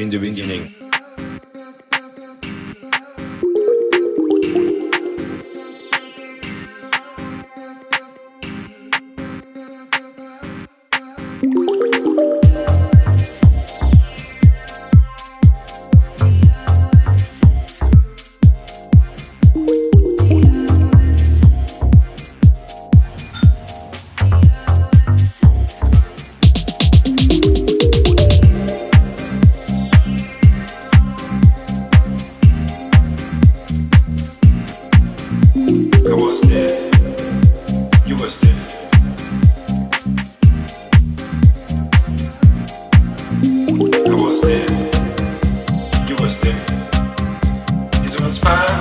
in the beginning. was there. You was there. It was fine.